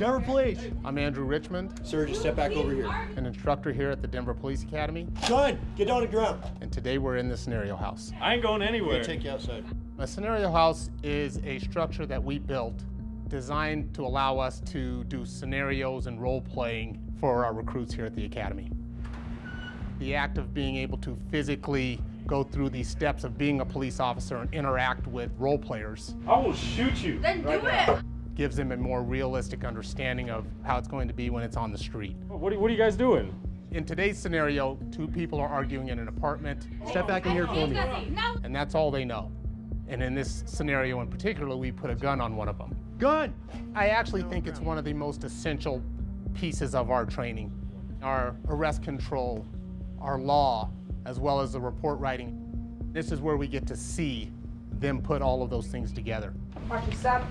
Denver Police. I'm Andrew Richmond, Sir, just step back over here. an instructor here at the Denver Police Academy, Gun, get down on the ground. and today we're in the scenario house. I ain't going We're anywhere. gonna take you outside. A scenario house is a structure that we built designed to allow us to do scenarios and role playing for our recruits here at the Academy. The act of being able to physically go through these steps of being a police officer and interact with role players I will shoot you. Then right do now. it. Gives them a more realistic understanding of how it's going to be when it's on the street. What, are- what are you guys doing? In today's scenario, two people are arguing in an apartment, Step back in here for me. And that's all they know. And in this scenario in particular, we put a gun on one of them. Gun. I actually think it's one of the most essential pieces of our training. Our arrest control, our law, as well as the report writing. This is where we get to see them put all of those things together. Watch your step.